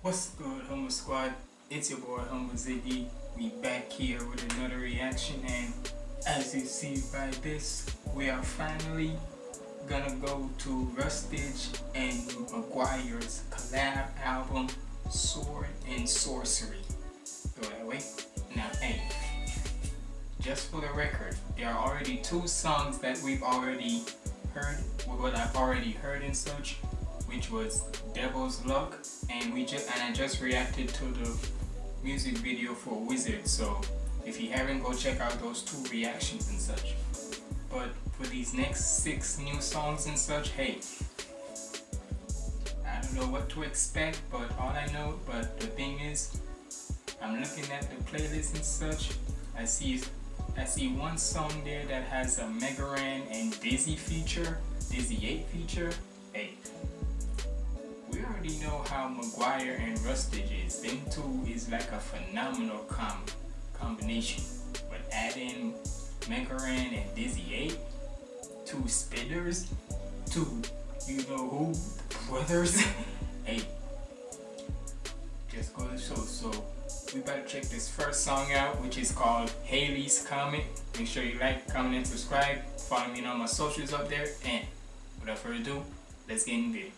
What's good, Homo Squad? It's your boy, Homo Ziggy. We back here with another reaction, and as you see by this, we are finally gonna go to Rustage and McGuire's collab album, Sword and Sorcery. Go that way. Now, hey, just for the record, there are already two songs that we've already heard, what I've already heard and such, which was Devil's Luck, and we just and I just reacted to the music video for Wizard. So if you haven't, go check out those two reactions and such. But for these next six new songs and such, hey, I don't know what to expect, but all I know, but the thing is, I'm looking at the playlist and such. I see I see one song there that has a Mega Ran and Dizzy feature, Dizzy 8 feature. Already know how McGuire and Rustage is. Them two is like a phenomenal com combination. But adding Mega Ran and Dizzy 8, two spitters, two you know who brothers. hey, just go to show. So we better check this first song out, which is called Halley's Comet. Make sure you like, comment, and subscribe. Follow me on all my socials up there. And without further ado, let's get in the video.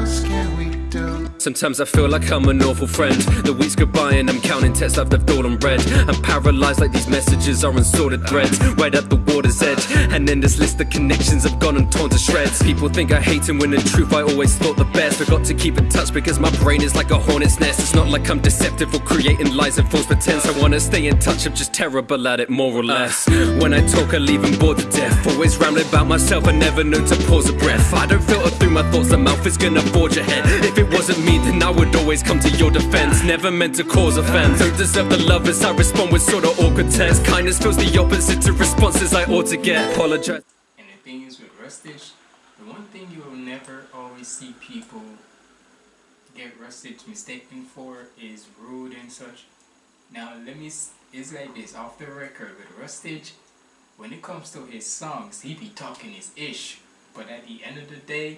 Sometimes I feel like I'm an awful friend. The weeks go by and I'm counting texts I've left all unread. I'm paralyzed like these messages are unsorted threads, right at the water's edge. And then this list of connections have gone and torn to shreds. People think I hate him when in truth I always thought the best. I got to keep in touch because my brain is like a hornet's nest. It's not like I'm deceptive or creating lies and false pretense. I wanna stay in touch, I'm just terrible at it, more or less. When I talk, I leave them bored to death. Always rambling about myself, I never know to pause a breath. I don't filter through my thoughts, the mouth is gonna forge ahead. If it wasn't me, then I would always come to your defense. Never meant to cause offense. Don't deserve the love as I respond with sort of awkward text. Kindness feels the opposite to responses I ought to get. Apologize. And the thing is with Rustage, the one thing you will never always see people get Rustage mistaken for is rude and such. Now let me, it's like this, off the record with Rustage, when it comes to his songs, he be talking his ish. But at the end of the day,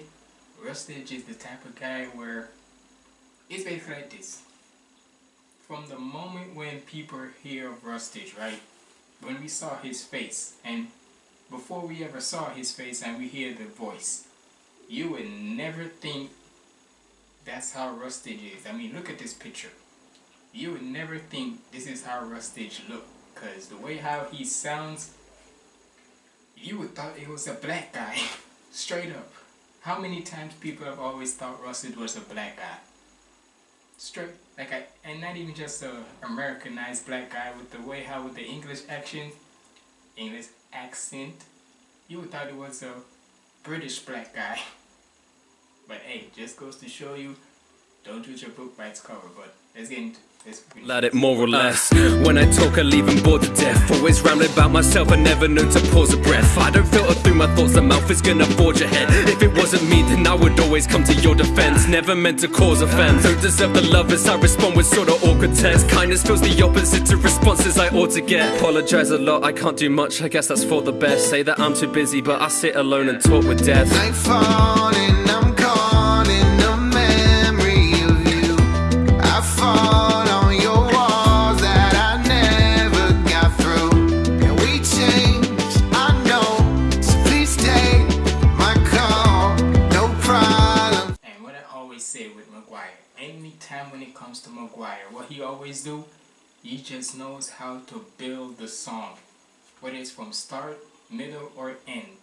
Rustage is the type of guy where it's basically like this. From the moment when people hear of Rustage, right? When we saw his face, and before we ever saw his face and we hear the voice, you would never think that's how Rustage is. I mean, look at this picture. You would never think this is how Rustage look, cause the way how he sounds, you would thought it was a black guy, straight up. How many times people have always thought Rustage was a black guy? Straight, like I, and not even just a Americanized black guy with the way how with the English accent, English accent, you would thought it was a British black guy. But hey, just goes to show you, don't judge a book by its cover. But let's get into. Let it more or less. When I talk, I leave them bored to death. Always rambling about myself, I never know to pause a breath. I don't filter through my thoughts, the mouth is gonna forge ahead. If it wasn't me, then I would always come to your defense. Never meant to cause offense. Don't deserve the love as I respond with sort of awkward. Kindness feels the opposite to responses I ought to get. Apologize a lot, I can't do much, I guess that's for the best. Say that I'm too busy, but I sit alone and talk with death. I'm calling he just knows how to build the song. Whether it's from start, middle, or end.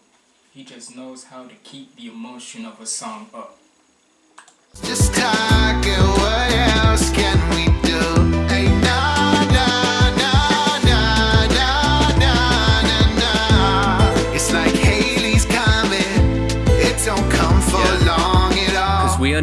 He just knows how to keep the emotion of a song up. Just talking, what else can we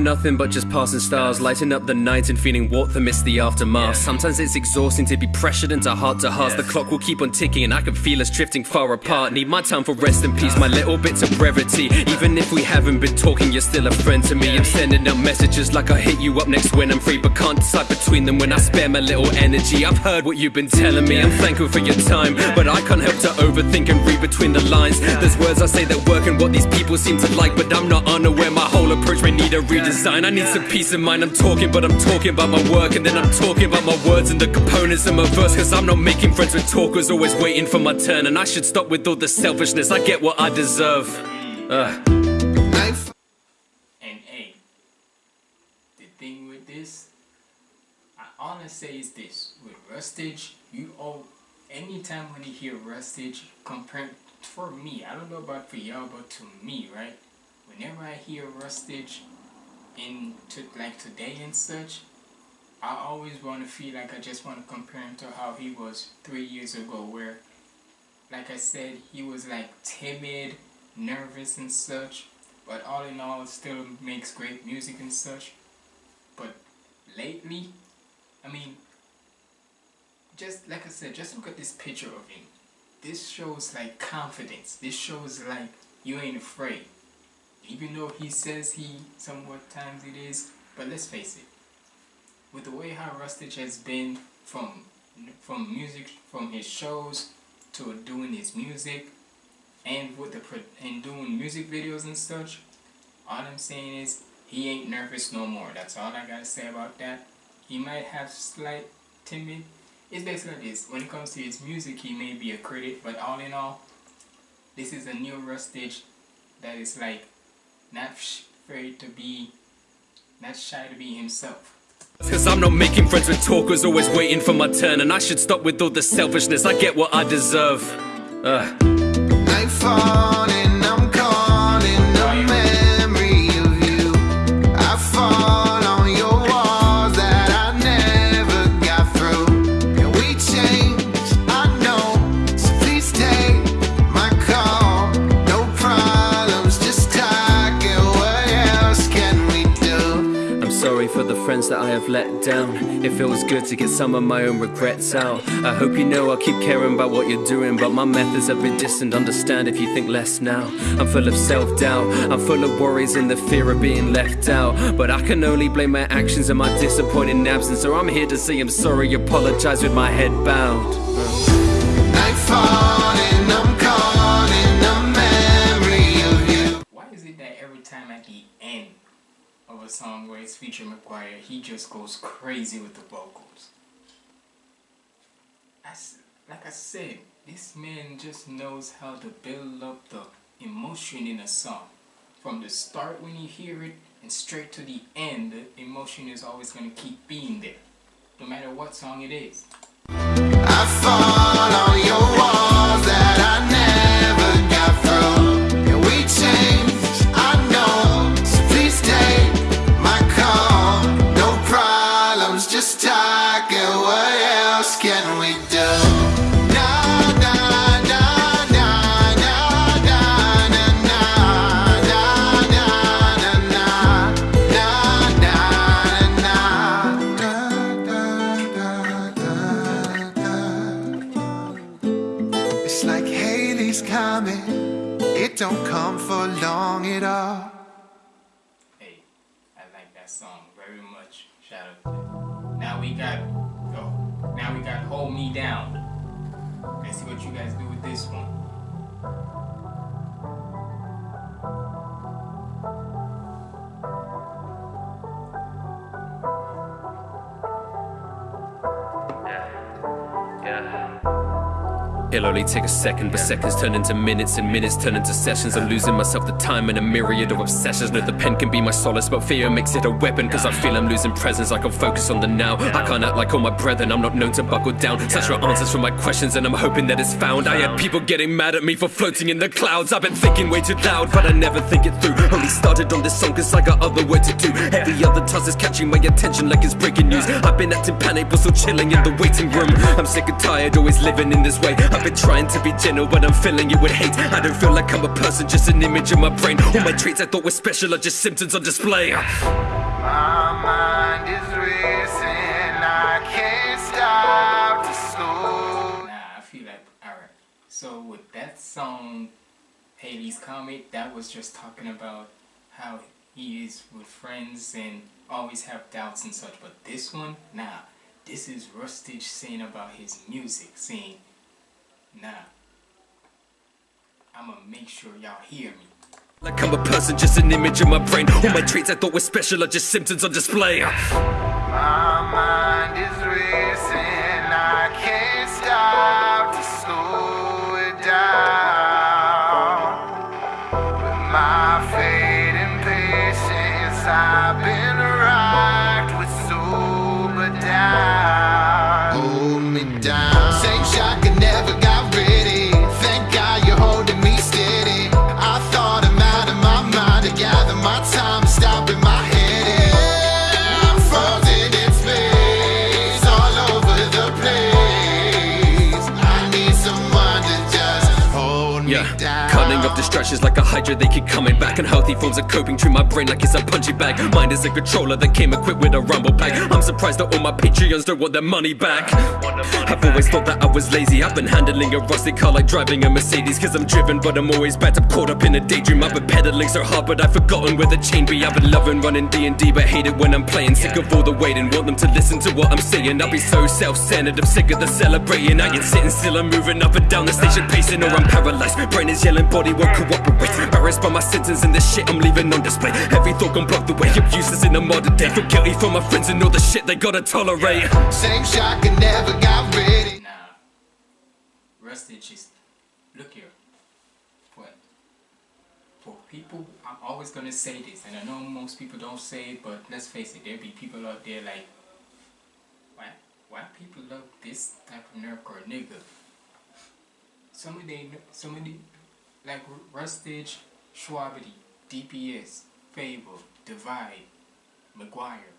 nothing but just passing stars, lighting up the night and feeling warmth amidst the aftermath. Sometimes it's exhausting to be pressured into heart to heart. The clock will keep on ticking and I can feel us drifting far apart. Need my time for rest and peace, my little bits of brevity. Even if we haven't been talking, you're still a friend to me. I'm sending out messages like I hit you up next when I'm free, but can't decide between them when I spare my little energy. I've heard what you've been telling me, I'm thankful for your time, but I can't help to overthink and read between the lines. There's words I say that work and what these people seem to like, but I'm not unaware my whole approach may need a redesign. I need some peace of mind. I'm talking, but I'm talking about my work, and then I'm talking about my words and the components of my verse. Cause I'm not making friends with talkers, always waiting for my turn, and I should stop with all the selfishness. I get what I deserve. Uh. And the thing with this, I honestly say is this: with Rustage, you all, anytime when you hear Rustage, compared for me, I don't know about for y'all, but to me, right? Whenever I hear Rustage in to like today and such, I always want to feel like I just want to compare him to how he was three years ago, where, like I said, he was like timid, nervous and such, but all in all, still makes great music and such. But lately, I mean, just like I said, just look at this picture of him. This shows like confidence. This shows like you ain't afraid. Even though he says he somewhat times it is, but let's face it. With the way how Rustage has been from from music from his shows to doing his music and with the and doing music videos and such, all I'm saying is he ain't nervous no more. That's all I gotta say about that. He might have slight timid. It's basically this. When it comes to his music, he may be a critic, but all in all, this is a new Rustage that is like not afraid to be, not shy to be himself. Cause I'm not making friends with talkers, always waiting for my turn, and I should stop with all the selfishness. I get what I deserve. Uh. Friends that I have let down. It feels good to get some of my own regrets out. I hope you know I'll keep caring about what you're doing, but my methods have been distant. Understand if you think less now. I'm full of self doubt, I'm full of worries and the fear of being left out. But I can only blame my actions and my disappointing absence. So I'm here to say I'm sorry, apologize with my head bowed. Nightfall and a song where it's featuring McGuire, he just goes crazy with the vocals? Like I said, this man just knows how to build up the emotion in a song. From the start when you hear it and straight to the end, the emotion is always going to keep being there. No matter what song it is. Only take a second, but seconds turn into minutes, and minutes turn into sessions. I'm losing myself the time in a myriad of obsessions. No, the pen can be my solace, but fear makes it a weapon. Cause I feel I'm losing presence, I can focus on the now. I can't act like all my brethren, I'm not known to buckle down. Such are answers for my questions, and I'm hoping that it's found. I had people getting mad at me for floating in the clouds. I've been thinking way too loud, but I never think it through. Only started on this song cause I got other work to do. Every other task is catching my attention like it's breaking news. I've been acting panic, but still chilling in the waiting room. I'm sick and tired, always living in this way. I've been trying to be gentle, but I'm filling it with hate. I don't feel like I'm a person, just an image in my brain. All my traits I thought were special are just symptoms on display. My mind is racing, I can't stop to slow. Nah, I feel like alright. So with that song, Halley's Comet, that was just talking about how he is with friends and always have doubts and such. But this one, nah, this is Rustage saying about his music, saying, nah, I'ma make sure y'all hear me. Like I'm a person, just an image in my brain. All my traits I thought were special are just symptoms on display. My mind is racing, I can't stop to slow it down. Forms of coping through my brain like it's a punching bag. Mind is a controller that came equipped with a rumble pack. I'm surprised that all my Patreons don't want their money back. I've always thought that I was lazy. I've been handling a rusty car like driving a Mercedes. Cause I'm driven, but I'm always backed up, caught up in a daydream. I've been pedaling so hard, but I've forgotten where the chain be. I've been loving running D&D, but hate it when I'm playing. Sick of all the waiting, want them to listen to what I'm saying. I'll be so self-centered, I'm sick of the celebrating. I ain't sitting still, I'm moving up and down the station, pacing, or I'm paralyzed. Brain is yelling, body won't cooperate. Embarrassed by my sentence and the shit I'm leaving on display. Every thought gone blocked away. I'm useless in the modern day. Feel guilty for my friends and all the shit they gotta tolerate. Same shotgun never got ready. Nah, Rustage is, look here, what, for people, I'm always gonna say this, and I know most people don't say it, but let's face it, there be people out there like, why, why people love this type of nerdcore nigga? Some of they, some of the, like Rustage, Shwabadi, DPS, FabvL, Divide, McGuire,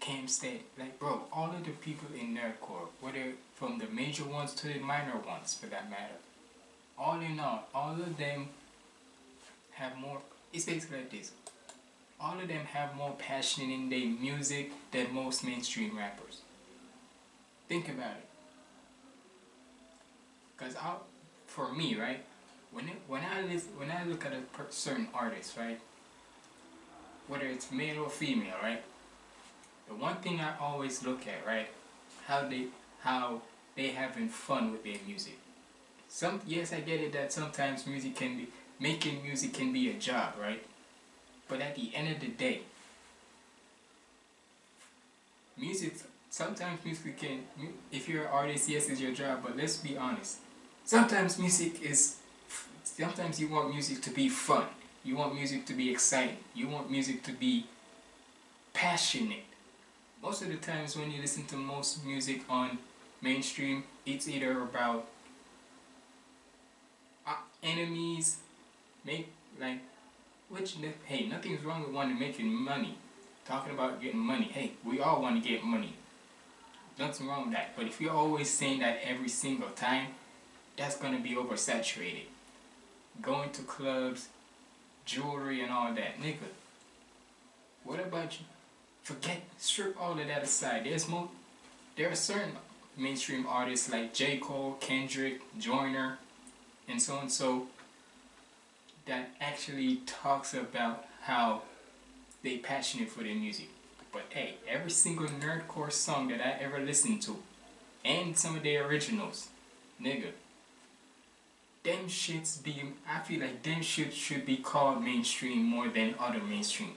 Cam Steady, like bro, all of the people in nerdcore, whether from the major ones to the minor ones for that matter, all in all, all of them have more. It's basically like this. All of them have more passion in their music than most mainstream rappers. Think about it. Cause I, for me, right, when it, when I listen, when I look at a certain artist, right, whether it's male or female, right, the one thing I always look at, right, how they how they having fun with their music. Some yes, I get it that sometimes music can be making music can be a job, right? But at the end of the day, music sometimes music can if you're an artist, yes, it's your job. But let's be honest, sometimes music is sometimes you want music to be fun. You want music to be exciting. You want music to be passionate most of the times when you listen to most music on mainstream, it's either about uh, enemies, make like, which hey, nothing's wrong with wanting to making money. Talking about getting money, hey, we all want to get money. Nothing wrong with that. But if you're always saying that every single time, that's gonna be oversaturated. Going to clubs, jewelry, and all that, nigga. What about you? Forget strip all of that aside. There's more there are certain mainstream artists like J. Cole, Kendrick, Joyner, and so and so that actually talks about how they passionate for their music. But hey, every single nerdcore song that I ever listened to, and some of their originals, nigga, them shits be I feel like them shits should be called mainstream more than other mainstream.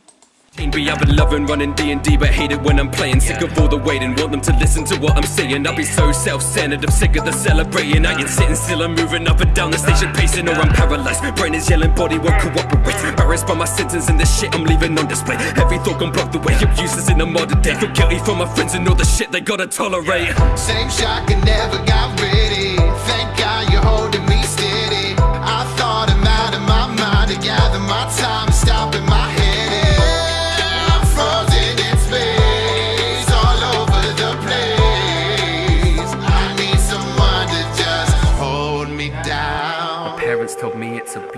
I've been loving running D&D but hate it when I'm playing. Sick of all the waiting, want them to listen to what I'm saying. I'll be so self-centered, I'm sick of the celebrating. I ain't sitting still, I'm moving up and down the station pacing Or I'm paralyzed, brain is yelling, body won't cooperate. Embarrassed by my sentence and the shit I'm leaving on display. Every thought gone blocked away, I'm useless in the modern day. Feel guilty for my friends and all the shit they gotta tolerate. Same shotgun never got ready.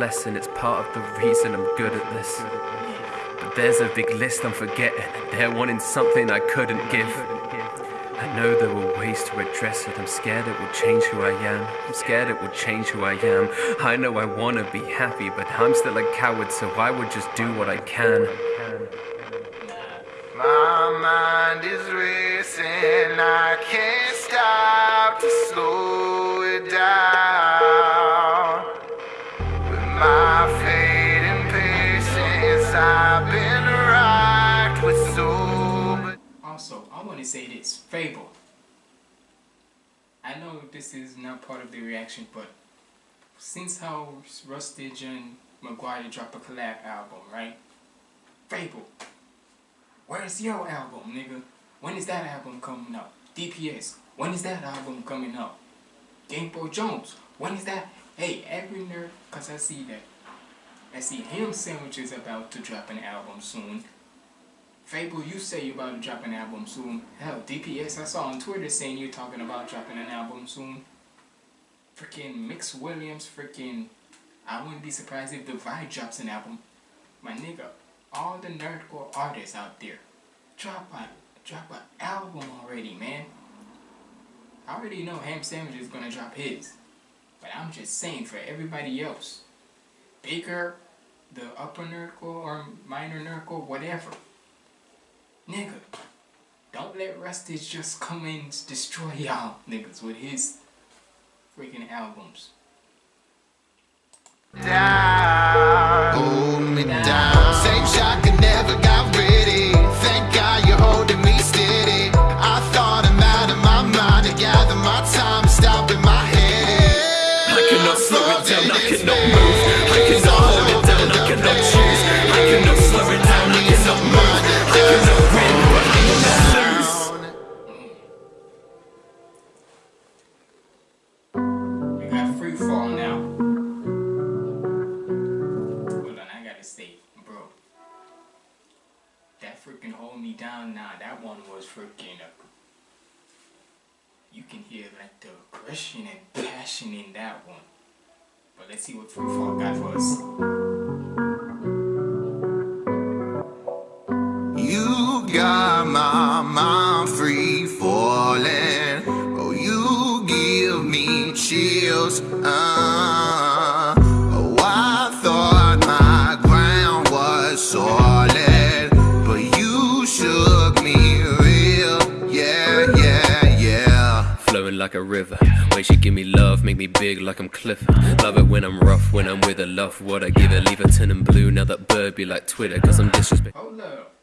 Blessing, it's part of the reason I'm good at this. But there's a big list I'm forgetting. They're wanting something I couldn't give. I know there were ways to address it. I'm scared it will change who I am. I'm scared it will change who I am. I know I wanna be happy, but I'm still a coward, so I would just do what I can. My mind is racing, I can't stop to slow it down. FabvL. I know this is not part of the reaction, but since how Rustage and Maguire drop a collab album, right? FabvL. Where's your album, nigga? When is that album coming out? DPS. When is that album coming out? GameboyJones. When is that? Hey, every nerd, cause I see that. I see him sandwiches about to drop an album soon. FabvL, you say you're about to drop an album soon. Hell, DPS, I saw on Twitter saying you're talking about dropping an album soon. Freaking Mix Williams, freaking. I wouldn't be surprised if Divide drops an album. My nigga, all the nerdcore artists out there, drop a drop an album already, man. I already know Ham Sandwich is gonna drop his, but I'm just saying for everybody else, Baker, the upper nerdcore or minor nerdcore, whatever. Nigga, don't let Rusty just come and destroy y'all niggas with his freaking albums. down. Hold me down. Same shot the aggression and passion in that one. But let's see what free fall got for us. You got my mind free falling. Oh, you give me chills. Uh, When she give me love, make me big like I'm Clifford. Love it when I'm rough, when I'm with her. Love what I give her. Leave her turning blue. Now that bird be like Twitter, cause I'm disrespect. Hold up.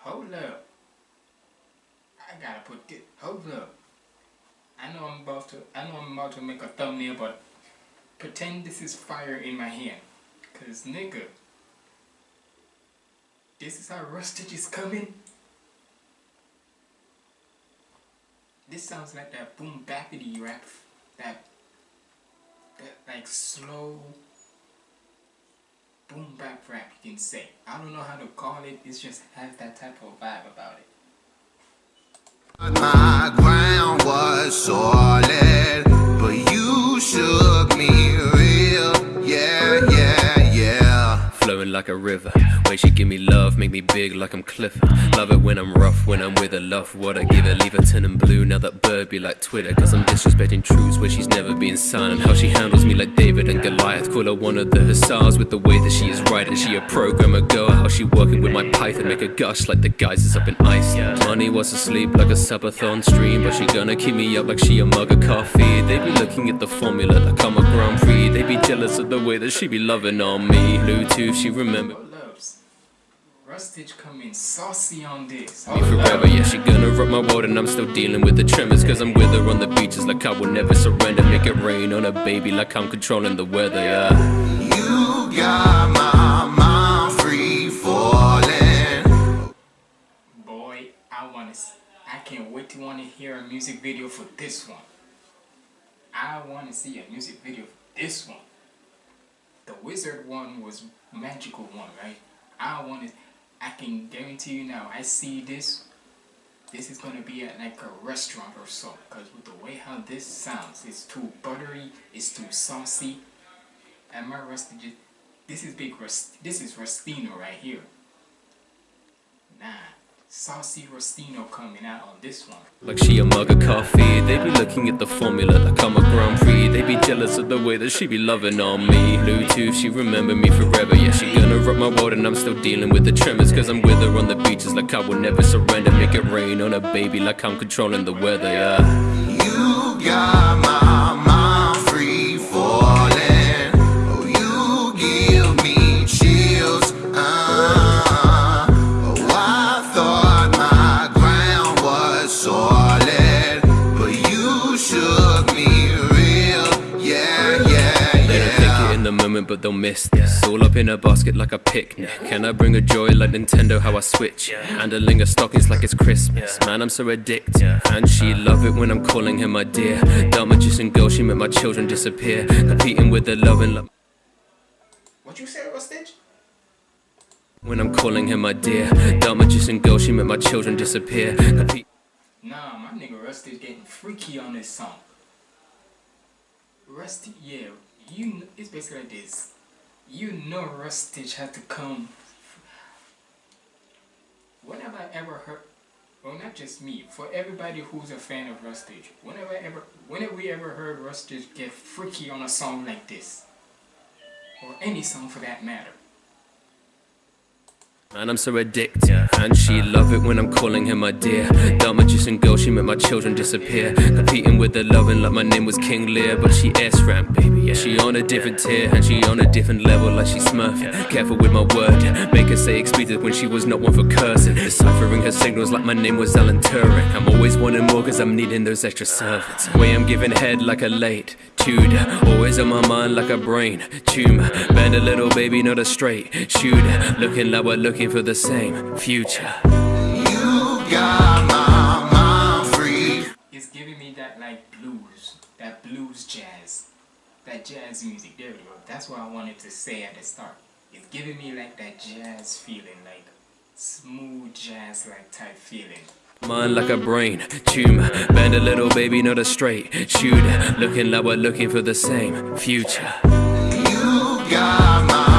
Hold up. I gotta put this. Hold up. I know I'm about to. I know I'm about to make a thumbnail, but pretend this is fire in my hand, cause nigga, this is how Rustage is coming. This sounds like that boom backity rap, that that like slow boom bap rap you can say. I don't know how to call it, it just has that type of vibe about it. My ground was solid, but you shook me like a river. When she give me love, make me big like I'm Clifford. Love it when I'm rough, when I'm with her. Love what I give her. Leave her turning blue. Now that bird be like Twitter. Cause I'm disrespecting truths where she's never been silent. How she handles me like David and Goliath. Call her one of the hussars with the way that she is right riding. She a programmer girl. How she working with my python. Make her gush like the geysers up in Iceland. Money was asleep like a subathon stream. But she gonna keep me up like she a mug of coffee. They be looking at the formula like I'm a Grand Prix. They be jealous of the way that she be loving on me. Bluetooth, she remember. Hold. Rustage coming saucy on this. me forever. Yeah, she gonna rock my world, and I'm still dealing with the tremors. Cause I'm with her on the beaches, like I will never surrender. Make it rain on a baby, like I'm controlling the weather. Yeah. You got my mind free falling. Boy, I wanna s- I can't wait to wanna hear a music video for this one. I wanna see a music video for this one. The wizard one was magical one, right? I want it. I can guarantee you now, I see this this is gonna be at like a restaurant or so. Cause with the way how this sounds, it's too buttery, it's too saucy. And my rusty, ju- this is big rust. This is rustino right here. Nah, saucy rustino coming out on this one. Like she a mug of coffee, they be looking at the formula like I'm a Grand Prix. Jealous of the way that she be loving on me. Bluetooth, she remember me forever. Yeah, she gonna rock my world, and I'm still dealing with the tremors. Cause I'm with her on the beaches like I will never surrender. Make it rain on a baby like I'm controlling the weather, yeah. You got my but they'll miss this. All up in a basket like a picnic. Can I bring a joy like Nintendo? How I switch? Handling her stockings like it's Christmas. Man, I'm so addicted. And she love it when I'm calling her my dear. Dumb magician girl, she make my children disappear. Competing with the loving like. What you say, Rustage? When I'm calling her my dear. Dumb magician girl, she make my children disappear. Compete- Nah, my nigga Rusty's getting freaky on this song. Rusty, yeah, you. It's basically like this. You know, Rustage had to come. Whenever I ever heard, well, not just me, for everybody who's a fan of Rustage, whenever ever, whenever we ever heard Rustage get freaky on a song like this, or any song for that matter, Man, I'm so addicted. And she love it when I'm calling her my dear. Dumb magician girl, she made my children disappear. Competing with the loving like my name was King Lear. But she S ram, baby. Yeah, she on a different tier. And she on a different level like she Smurf. Careful with my word. Make her say expletive when she was not one for cursing. Deciphering her signals like my name was Alan Turing. I'm always wanting more cause I'm needing those extra servants. Way I'm giving head like a late. Tudor, always on my mind like a brain tumor. Bend a little baby, not a straight shooter. Looking like we're looking for the same future. You got my mind free it's giving me that like blues, that blues jazz, that jazz music. There we go. That's what I wanted to say at the start. It's giving me like that jazz feeling, like smooth jazz like type feeling. Mind like a brain tumor. Bend a little baby, not a straight shooter. Looking like we're looking for the same future. You got my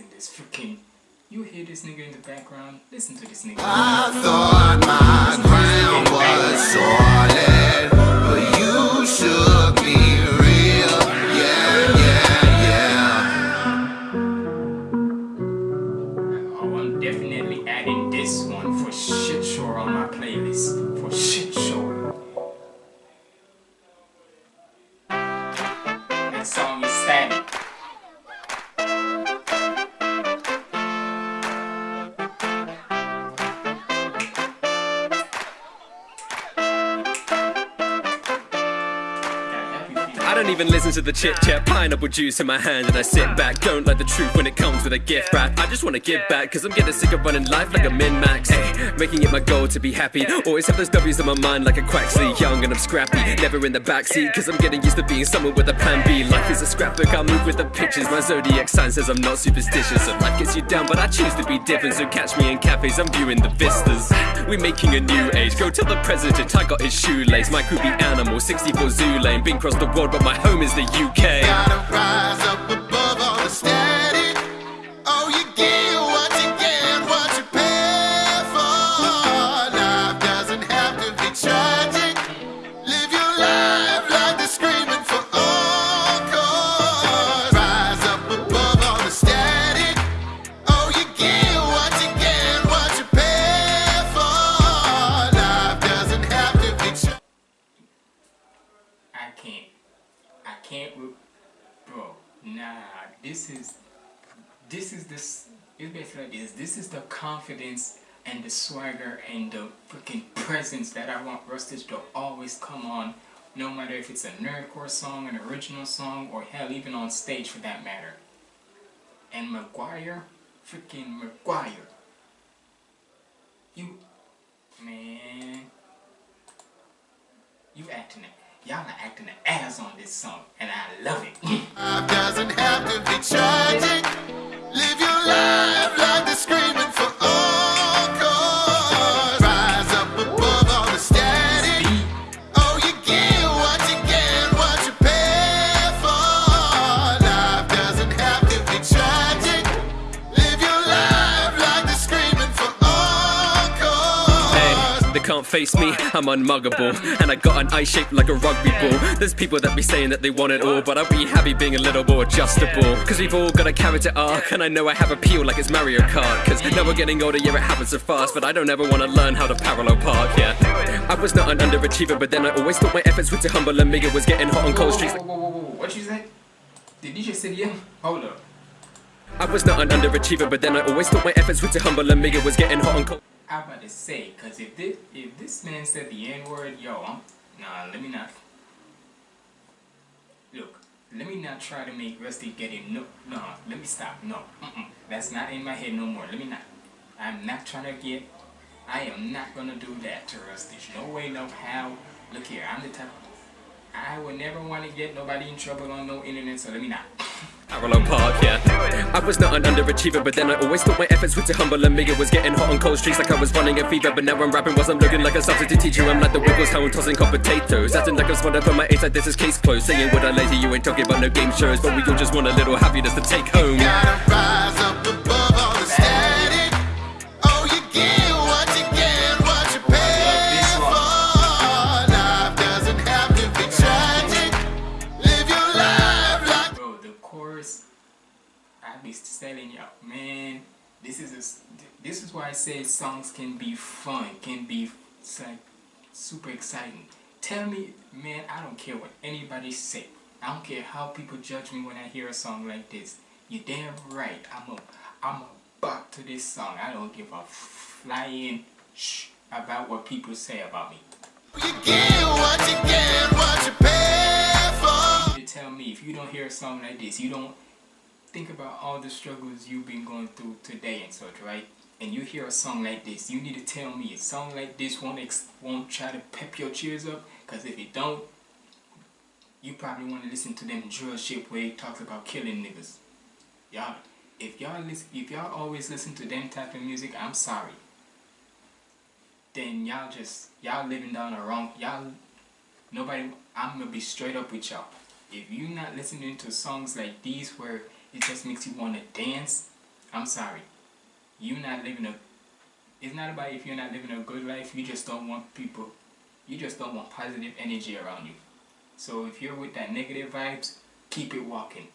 in this freaking. You hear this nigga in the background? Listen to this nigga. I thought my ground was solid, to the chit chat. Pineapple juice in my hand and I sit back. Don't like the truth when it comes with a gift wrap. I just wanna give back, cause I'm getting sick of running life like a min max. Hey, making it my goal to be happy. Always have those W's in my mind like a quacksley. Young and I'm scrappy. Never in the backseat, cause I'm getting used to being someone with a plan B. Life is a scrapbook, I move with the pictures. My zodiac sign says I'm not superstitious. So life gets you down, but I choose to be different. So catch me in cafes, I'm viewing the vistas. We're making a new age. Go tell the president I got his shoelace. My crew be animal, 64 zoo lane. Been across the world, but my home is the UK. Rise up above all the static. Confidence and the swagger and the freaking presence that I want Rustage to always come on. No matter if it's a nerdcore song, an original song, or hell, even on stage for that matter. And McGuire, freaking McGuire. You, man, you acting it. Y'all are acting the ass on this song, and I love it. Doesn't have to be tragic. Live your life like the screaming for can't face me, I'm unmuggable. And I got an eye shaped like a rugby ball. There's people that be saying that they want it all, but I'll be happy being a little more adjustable. Cause we've all got a character arc, and I know I have appeal like it's Mario Kart. Cause now we're getting older, yeah, it happens so fast, but I don't ever wanna learn how to parallel park, yeah. I was not an underachiever, but then I always thought my efforts were too humble, and Mega was getting hot on cold streets. Whoa, whoa, whoa, whoa, what you say? Did you just say yeah? Hold up. I was not an underachiever, but then I always thought my efforts were too humble, and Mega was getting hot on cold. I'm about to say, cause if this if this man said the N word, yo, I'm nah. Let me not. Look, let me not try to make Rusty get it. No, no. Let me stop. No, mm-mm. that's not in my head no more. Let me not. I'm not trying to get. I am not gonna do that to Rusty. No way, no how. Look here, I'm the type. I would never want to get nobody in trouble on no internet, so let me not. Parallel park, yeah. I was not an underachiever, but then I always thought my efforts were too humble, and Mega was getting hot on cold streets like I was running a fever. But now I'm rapping whilst I'm looking like a substitute teacher. I'm like the Wiggles, how I'm tossing hot potatoes. Acting like I'm smart up on my eight, like this is case closed. Saying what I lazy, you ain't talking about no game shows, but we all just want a little happiness to take home. Telling y'all, man, this is a, this is why I say songs can be fun, can be like super exciting. Tell me, man, I don't care what anybody say. I don't care how people judge me when I hear a song like this. You're damn right, I'm a, I'm a buck to this song. I don't give a flying shh about what people say about me. You get what you get, what you pay for. You tell me if you don't hear a song like this, you don't think about all the struggles you've been going through today and such, right? And you hear a song like this, you need to tell me a song like this won't won't try to pep your cheers up, cause if it don't, you probably want to listen to them drill shit where it talks about killing niggas. Y'all, if y'all listen, if y'all always listen to them type of music, I'm sorry. Then y'all just y'all living down the wrong y'all Nobody, I'm gonna be straight up with y'all. If you not listening to songs like these where it just makes you want to dance, I'm sorry. You're not living a. It's not about if you're not living a good life. You just don't want people. You just don't want positive energy around you. So if you're with that negative vibes, keep it walking.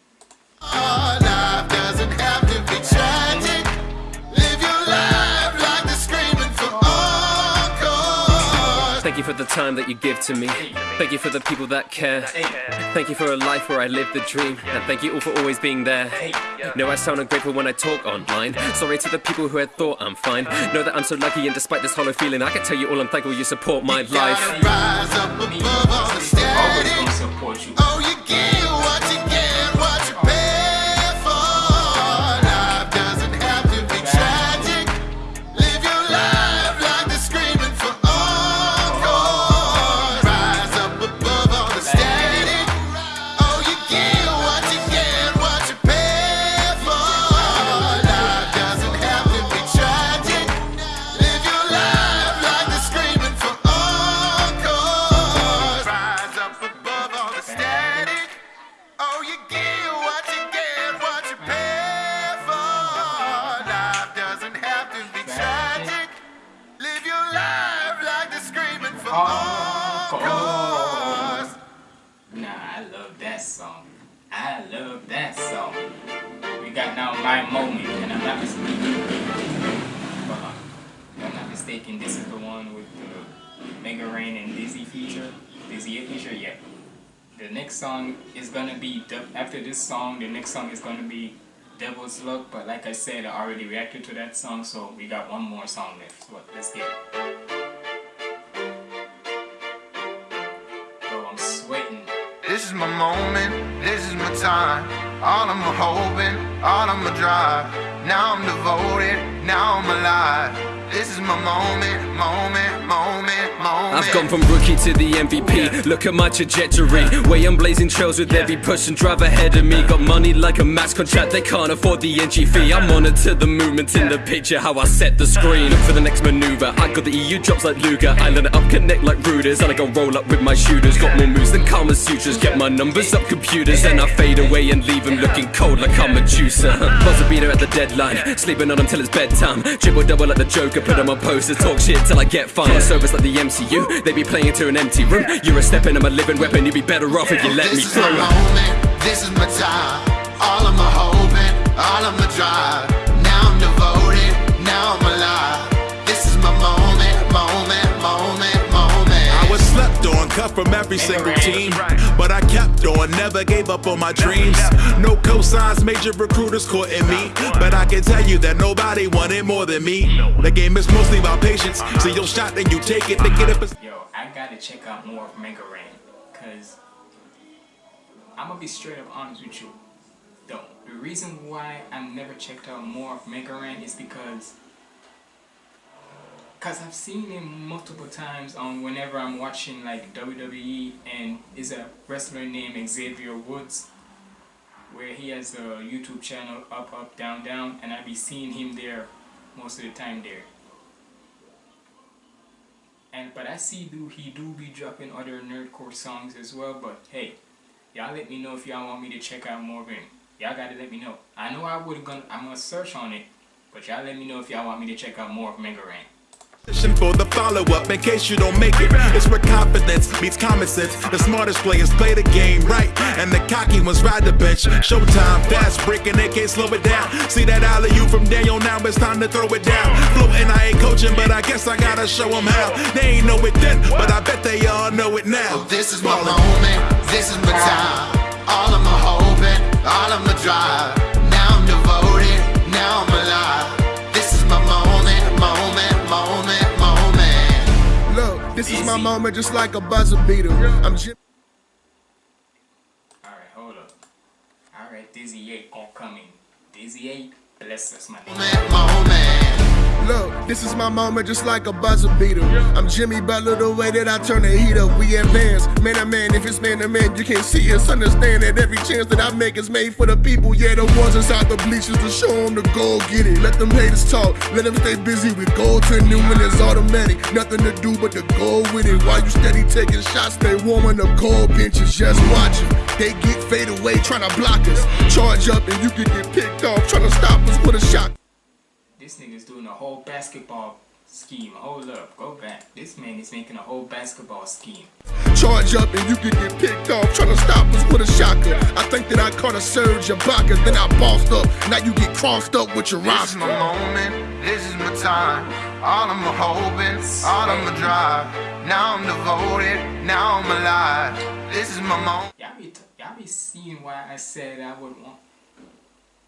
Thank you for the time that you give to me. Thank you for the people that care. Thank you for a life where I live the dream. And thank you all for always being there. Know I sound ungrateful when I talk online. Sorry to the people who had thought I'm fine. Know that I'm so lucky, and despite this hollow feeling, I can tell you all I'm thankful you support my life. Gotta rise up above all the always gonna support you. Oh, you get after this song. The next song is gonna be Devil's Luck, but like I said, I already reacted to that song, so we got one more song left. So let's get it. I'm sweating. This is my moment, this is my time. All I'm hoping, all I'm a drive. now I'm devoted, now I'm alive. This is my moment, moment, moment, moment. I've gone from rookie to the MVP. Look at my trajectory. Way I'm blazing trails with every push and drive ahead of me. Got money like a max contract, they can't afford the entry fee. I'm on it to the movement in the picture, how I set the screen. Look for the next maneuver. I got the EU drops like Luger. I let it up, connect like rooters. And I go roll up with my shooters. Got more moves than Kama Sutras. Get my numbers up computers. Then I fade away and leave them looking cold like I'm a juicer. Buzzer beater at the deadline. Sleeping on them till it's bedtime. Triple double like the Joker. Put them on posters. Talk shit till I get fun. Service like the MCU. They be playing to an empty room. You're a step in, I'm a living weapon. You'd be better off if you let me This is through. my moment, this is my time. All of my hoping, all of my drive. Now I'm devoted, now I'm alive. This is my moment, cut from every single team. But I kept on, never gave up on my dreams. No cosigns, major recruiters courting me. But I can tell you that nobody wanted more than me. The game is mostly about patience. Uh-huh. See your shot, then you take it to get up. Yo, I gotta check out more of Mega Ran, cause I'm gonna be straight up honest with you. Though the reason why I've never checked out more of Mega Ran is because Cause I've seen him multiple times on whenever I'm watching like WWE and is a wrestler named Xavier Woods where he has a YouTube channel up up down down and I be seeing him there most of the time there. And but I see do he do be dropping other nerdcore songs as well, but hey, y'all let me know if y'all want me to check out more of him. Y'all gotta let me know. I know I would gonna I'm gonna search on it, but y'all let me know if y'all want me to check out more of Mega Ran. For the follow up, in case you don't make it, it's where confidence meets common sense. The smartest players play the game right, and the cocky ones ride the bench. Showtime, fast breaking, they can't slow it down. See that alley you from Daniel, now it's time to throw it down. Floating, I ain't coaching, but I guess I gotta show them how. They ain't know it then, but I bet they all know it now. This is my moment, this is my time. All of my hoping, all of my drive. This is my moment just like a buzzer beater. I'm. Alright, hold up. Alright, Dizzy 8 all coming. Dizzy 8, bless us, my nigga. Moment, moment. Look, this is my moment just like a buzzer beater. I'm Jimmy Butler, the way that I turn the heat up. We advance, man to man. If it's man to man, you can't see us. Understand that every chance that I make is made for the people. Yeah, the ones inside the bleachers to show them the goal. Get it. Let them haters talk. Let them stay busy with gold goaltending when it's automatic. Nothing to do but to go with it. While you steady taking shots, stay warm warming up cold benches. Just watch it. They get fade away trying to block us. Charge up and you can get picked off trying to stop us with a shot. This nigga's doing a whole basketball scheme. Hold up, go back. This man is making a whole basketball scheme. Charge up and you can get picked off trying to stop us with a shocker. I think that I caught a Serge of Ibaka, then I bossed up. Now you get crossed up with your roster. This is my moment, this is my time. All of my hoping, all of my drive. Now I'm devoted, now I'm alive. This is my moment. Y'all be seeing why I said I would want.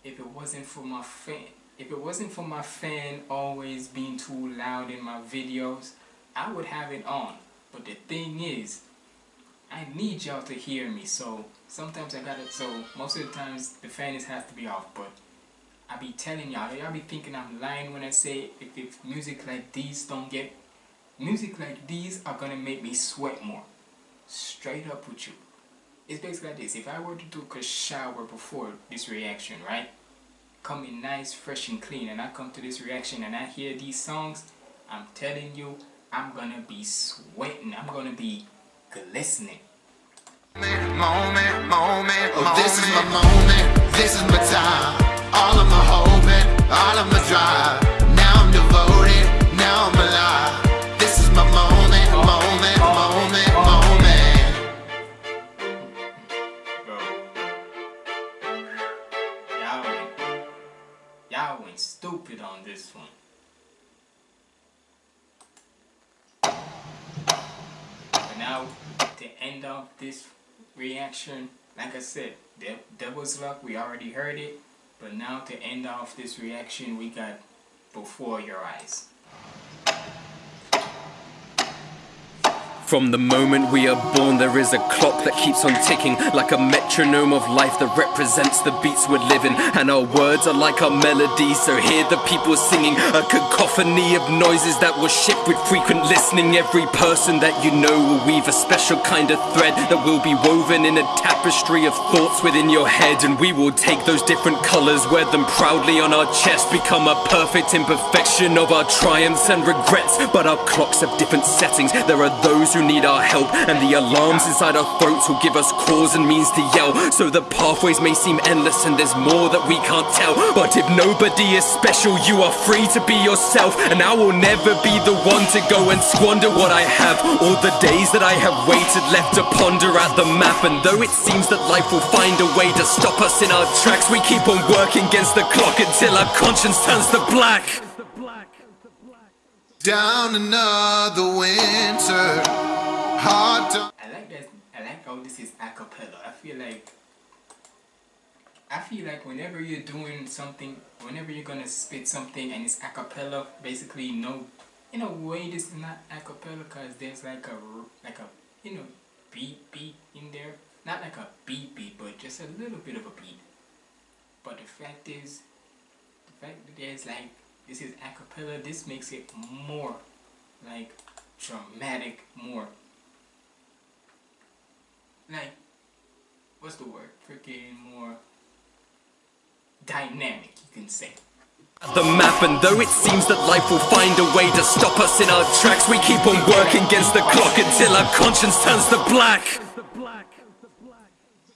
If it wasn't for my fan, if it wasn't for my fan always being too loud in my videos, I would have it on. But the thing is, I need y'all to hear me. So sometimes I gotta. So most of the times the fan is have to be off. But I be telling y'all, y'all be thinking I'm lying when I say if, if music like these don't get, music like these are gonna make me sweat more. Straight up with you. It's basically like this. If I were to take a shower before this reaction, right? Coming nice, fresh and clean, and I come to this reaction and I hear these songs, I'm telling you, I'm gonna be sweating. I'm gonna be glistening. moment, moment, oh, this is my moment, this is my time. All of my hoping, all of my drive. End off this reaction, like I said, De- Devil's Luck, we already heard it. But now to end off this reaction, we got Before Your Eyes. From the moment we are born, there is a clock that keeps on ticking, like a metronome of life that represents the beats we're living. And our words are like our melodies, so hear the people singing a cacophony of noises that will shift with frequent listening. Every person that you know will weave a special kind of thread that will be woven in a tapestry of thoughts within your head. And we will take those different colors, wear them proudly on our chest, become a perfect imperfection of our triumphs and regrets. But our clocks have different settings. There are those who need our help, and the alarms inside our throats will give us cause and means to yell. So the pathways may seem endless, and there's more that we can't tell. But if nobody is special, you are free to be yourself, and I will never be the one to go and squander what I have. All the days that I have waited, left to ponder at the map, and though it seems that life will find a way to stop us in our tracks, we keep on working against the clock until our conscience turns to black. Down another winter. I like that. I like how this is a cappella. I feel like. I feel like whenever you're doing something, whenever you're gonna spit something and it's a cappella, basically no, in a way this is not a cappella because there's like a like a you know beat beat in there, not like a beat beat, but just a little bit of a beat. But the fact is, the fact that there's like this is acapella. this makes it more like dramatic, more like what's the word? Freaking more dynamic, you can say. the map and though it seems that life will find a way to stop us in our tracks we keep on working against the clock until our conscience turns to black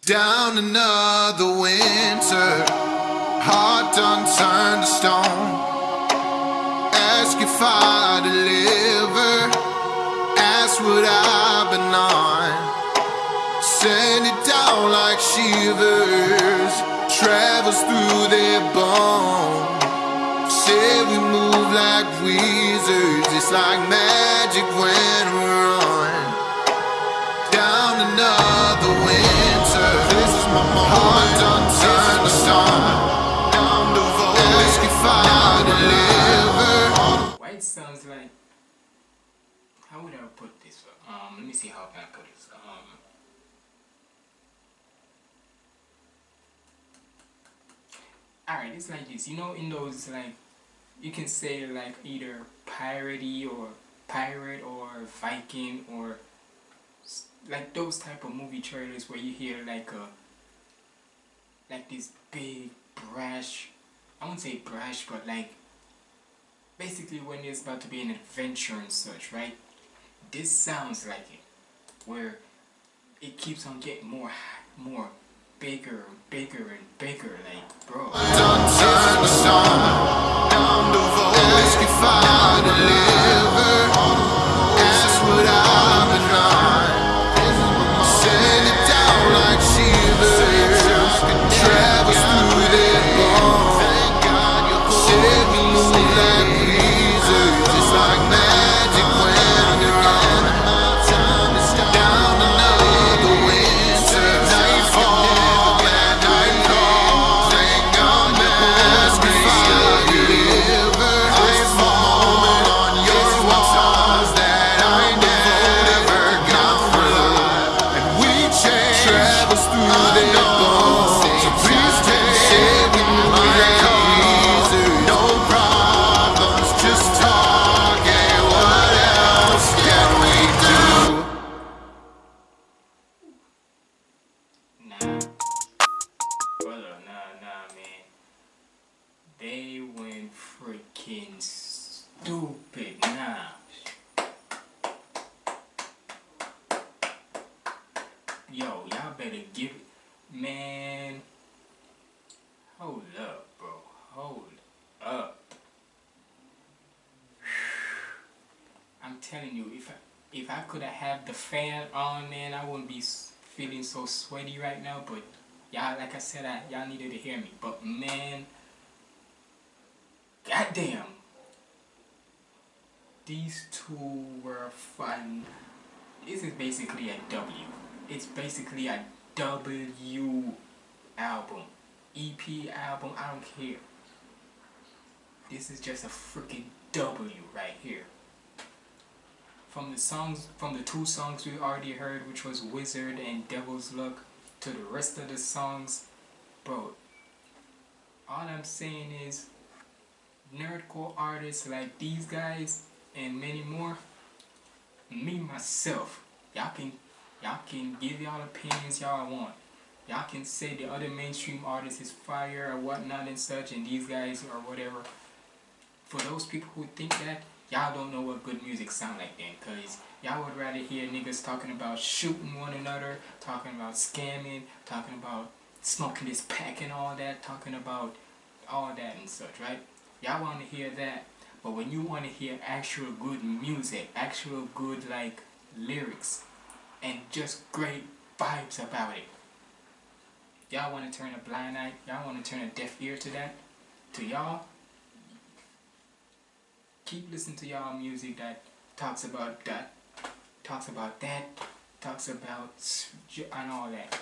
Down another winter, heart done turned to stone. I deliver, ask what I've been on. Send it down like shivers, travels through their bones. Say we move like wizards, it's like magic when how would I put this? Um, let me see how I can I put this. Um, alright, it's like this. You know, in those like you can say like either piratey or pirate or Viking or like those type of movie trailers where you hear like a like this big brash I won't say brash but like basically when it's about to be an adventure and such right this sounds like it where it keeps on getting more more bigger bigger and bigger like bro Done turned to stone. Down the voice. Stupid. Nah. Yo, y'all better give it. Man. Hold up, bro. Hold up. I'm telling you, if I if I could have the fan on, man, I wouldn't be feeling so sweaty right now. But y'all, like I said, y'all needed to hear me. But man, goddamn, these two were fun. This is basically a W. It's basically a W album, EP album. I don't care. This is just a freaking W right here from the songs, from the two songs we already heard, which was Wizard and Devil's Luck, to the rest of the songs, bro. All I'm saying is, nerdcore artists like these guys and many more, me myself, y'all can, y'all can give y'all opinions y'all want. Y'all can say the other mainstream artists is fire or whatnot and such, and these guys or whatever. For those people who think that, y'all don't know what good music sound like then, cause y'all would rather hear niggas talking about shooting one another, talking about scamming, talking about smoking this pack and all that, talking about all that and such, right? Y'all want to hear that, but when you want to hear actual good music, actual good like lyrics, and just great vibes about it, y'all want to turn a blind eye, y'all want to turn a deaf ear to that, to y'all, keep listening to y'all music that talks about that, talks about that, talks about and all that.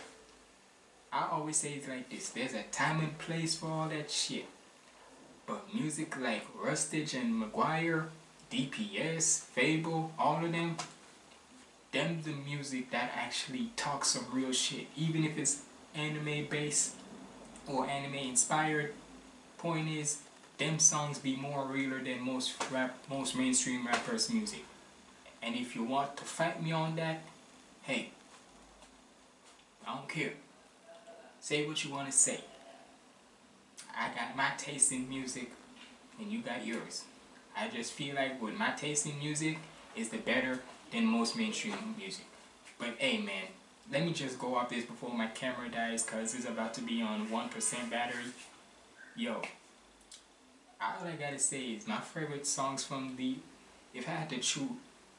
I always say it like this, there's a time and place for all that shit. But music like Rustage and McGuire, DPS, FabvL, all of them, them the music that actually talks some real shit. Even if it's anime based or anime inspired, point is, them songs be more realer than most rap, most mainstream rappers' music. And if you want to fight me on that, hey, I don't care. Say what you want to say. I got my taste in music, and you got yours. I just feel like with my taste in music is the better than most mainstream music. But hey man, let me just go off this before my camera dies cause it's about to be on 1% battery. Yo, all I gotta say is my favorite songs from the, if I had to choose,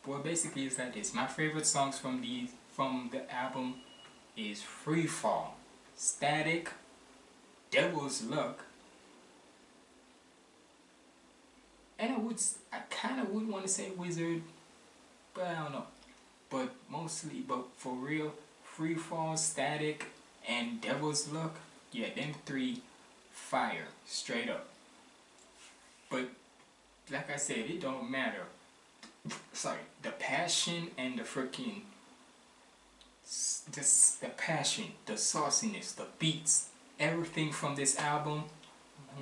well basically it's like this. My favorite songs from the, from the album is Free Fall, Static, Devil's Luck, and I would, I kind of would want to say Wizard, but I don't know. But mostly, but for real, Free Fall, Static, and Devil's Luck, yeah, them three, fire, straight up. But like I said, it don't matter. Sorry, the passion and the freaking this the passion, the sauciness, the beats, everything from this album,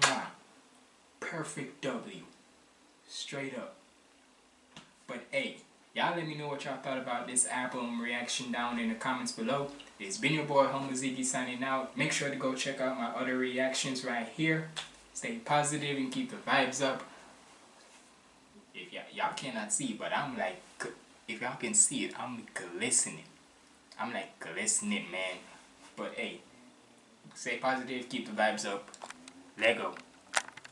mwah, perfect W, straight up. But hey, y'all let me know what y'all thought about this album reaction down in the comments below. It's been your boy Humble Ziggy signing out. Make sure to go check out my other reactions right here. Stay positive and keep the vibes up. If y'all cannot see, but I'm like, if y'all can see it, I'm glistening. I'm like glistening, man. But hey, stay positive, keep the vibes up. Lego.